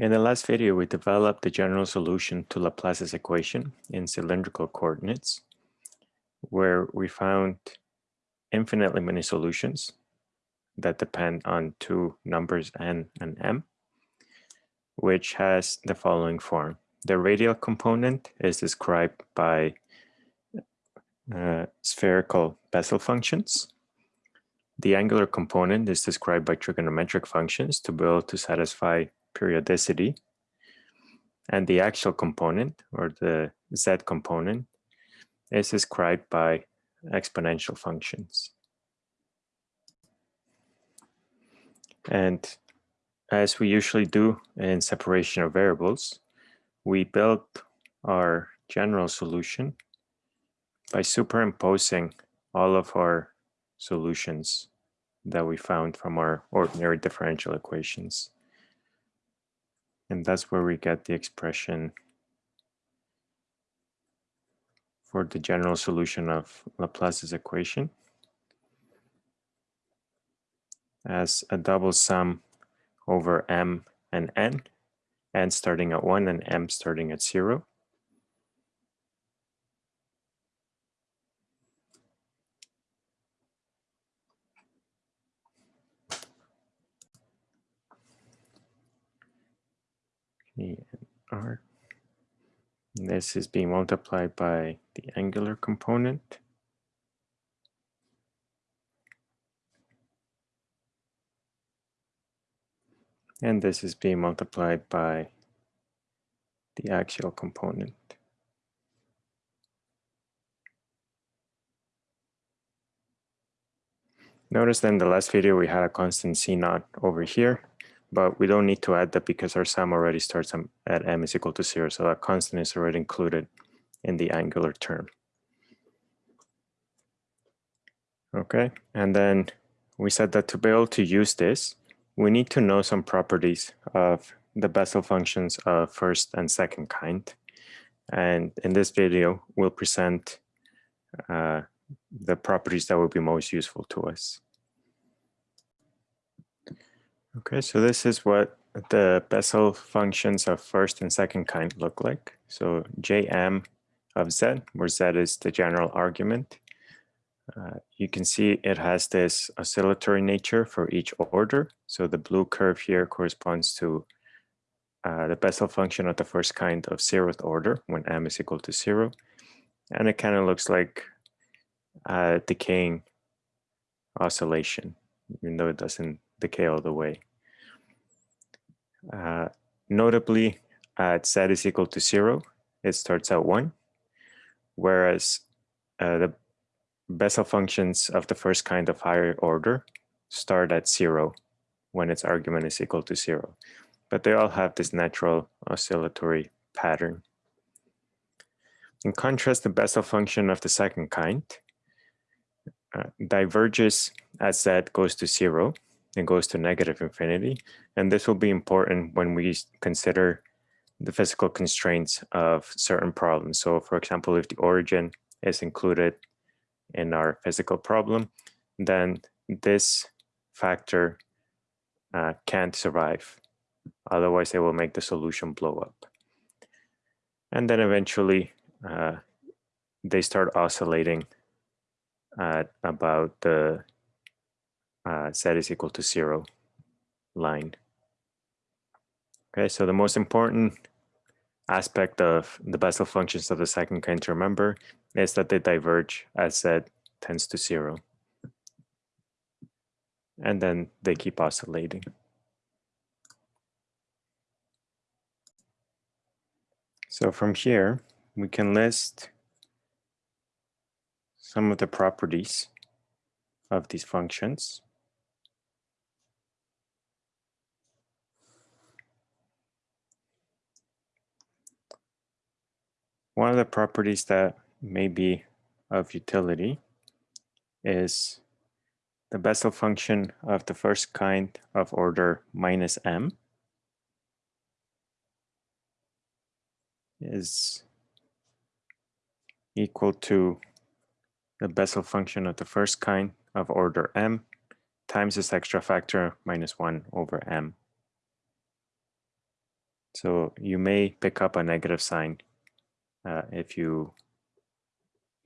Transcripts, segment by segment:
In the last video, we developed the general solution to Laplace's equation in cylindrical coordinates, where we found infinitely many solutions that depend on two numbers n and m, which has the following form. The radial component is described by uh, spherical Bessel functions. The angular component is described by trigonometric functions to be able to satisfy periodicity. And the axial component, or the z component, is described by exponential functions. And as we usually do in separation of variables, we build our general solution by superimposing all of our solutions that we found from our ordinary differential equations. And that's where we get the expression for the general solution of Laplace's equation as a double sum over m and n, n starting at 1 and m starting at 0. And r. This is being multiplied by the angular component. And this is being multiplied by the axial component. Notice that in the last video we had a constant C naught over here but we don't need to add that because our sum already starts at m is equal to zero. So that constant is already included in the angular term. Okay, and then we said that to be able to use this, we need to know some properties of the Bessel functions of first and second kind. And in this video, we'll present uh, the properties that will be most useful to us. Okay, so this is what the Bessel functions of first and second kind look like. So Jm of z, where z is the general argument. Uh, you can see it has this oscillatory nature for each order. So the blue curve here corresponds to uh, the Bessel function of the first kind of zeroth order when m is equal to zero. And it kind of looks like a decaying oscillation, even though it doesn't decay all the way. Uh, notably, at z is equal to zero, it starts at one, whereas uh, the Bessel functions of the first kind of higher order start at zero when its argument is equal to zero. But they all have this natural oscillatory pattern. In contrast, the Bessel function of the second kind uh, diverges as z goes to zero and goes to negative infinity. And this will be important when we consider the physical constraints of certain problems. So for example, if the origin is included in our physical problem, then this factor uh, can't survive. Otherwise, it will make the solution blow up. And then eventually, uh, they start oscillating at about the uh, z is equal to zero line. Okay, so the most important aspect of the Bessel functions of the second kind to remember is that they diverge as z tends to zero. And then they keep oscillating. So from here, we can list some of the properties of these functions. One of the properties that may be of utility is the Bessel function of the first kind of order minus m is equal to the Bessel function of the first kind of order m times this extra factor minus 1 over m. So you may pick up a negative sign uh, if you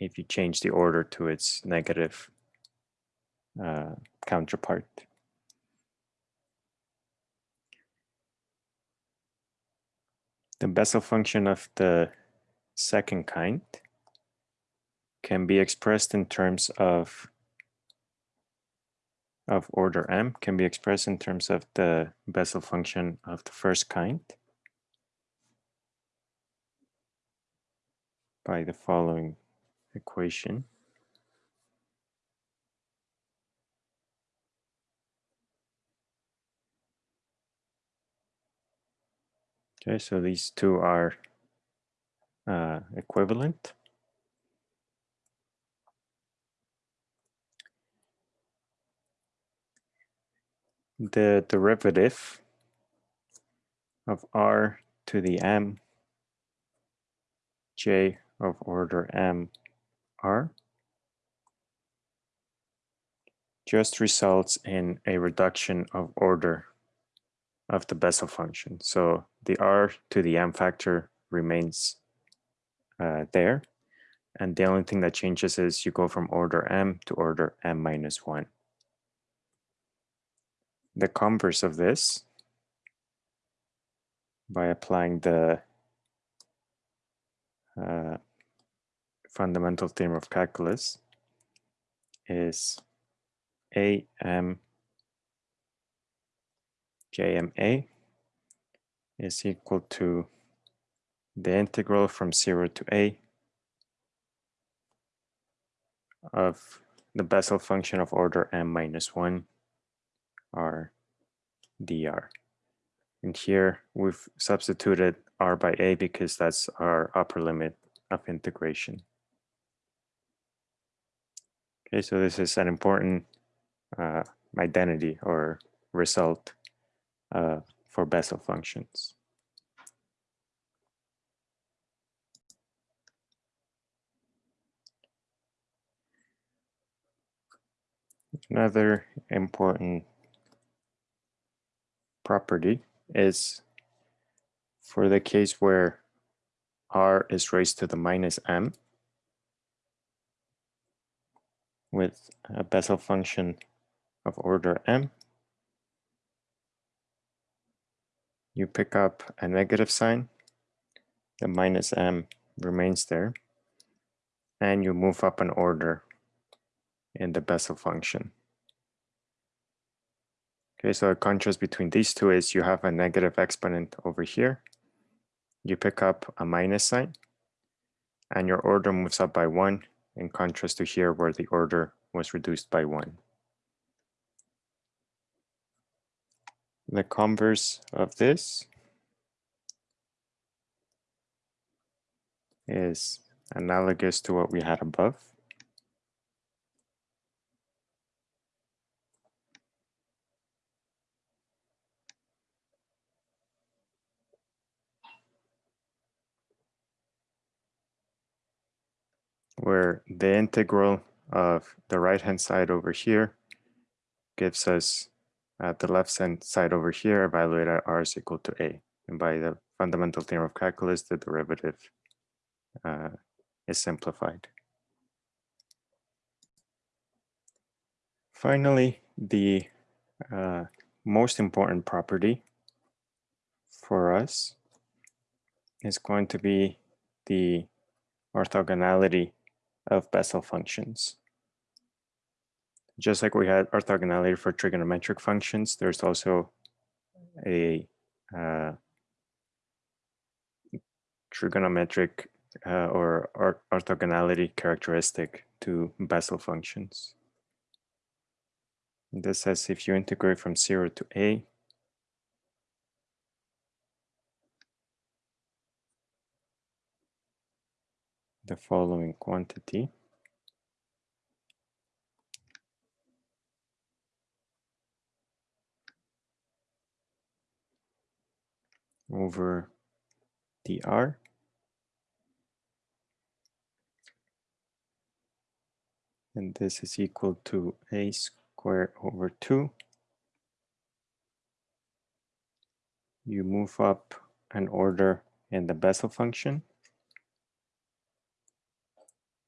if you change the order to its negative uh, counterpart. The Bessel function of the second kind can be expressed in terms of of order m can be expressed in terms of the Bessel function of the first kind by the following equation. Okay, so these two are uh, equivalent. The derivative of r to the m j of order m r just results in a reduction of order of the Bessel function. So the r to the m factor remains uh, there. And the only thing that changes is you go from order m to order m minus 1. The converse of this, by applying the uh, fundamental theorem of calculus, is am jma is equal to the integral from 0 to a of the Bessel function of order m minus 1 r dr. And here we've substituted r by a because that's our upper limit of integration. Okay, so this is an important uh, identity or result uh, for Bessel functions. Another important property is for the case where r is raised to the minus m with a Bessel function of order m, you pick up a negative sign, the minus m remains there, and you move up an order in the Bessel function. Okay, so the contrast between these two is you have a negative exponent over here. You pick up a minus sign, and your order moves up by one in contrast to here where the order was reduced by one. The converse of this is analogous to what we had above. Where the integral of the right hand side over here gives us at the left hand side over here, evaluate at r is equal to a. And by the fundamental theorem of calculus, the derivative uh, is simplified. Finally, the uh, most important property for us is going to be the orthogonality of Bessel functions. Just like we had orthogonality for trigonometric functions, there's also a uh, trigonometric uh, or orthogonality characteristic to Bessel functions. This says if you integrate from 0 to a, the following quantity, over dr and this is equal to a squared over 2. You move up an order in the Bessel function.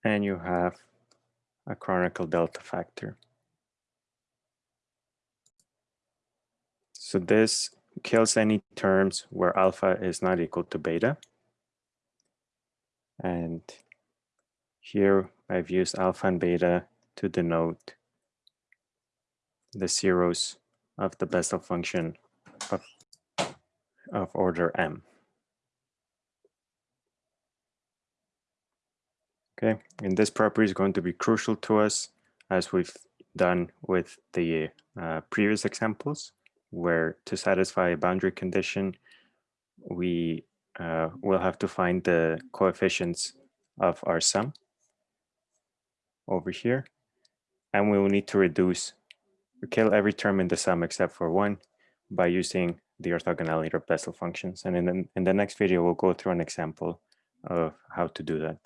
And you have a Kronecker delta factor. So this kills any terms where alpha is not equal to beta. And here I've used alpha and beta to denote the zeros of the Bessel function of, of order m. Okay, and this property is going to be crucial to us as we've done with the uh, previous examples, where to satisfy a boundary condition, we uh, will have to find the coefficients of our sum over here. And we will need to reduce, kill every term in the sum except for one by using the orthogonality of Bessel functions. And in the, in the next video, we'll go through an example of how to do that.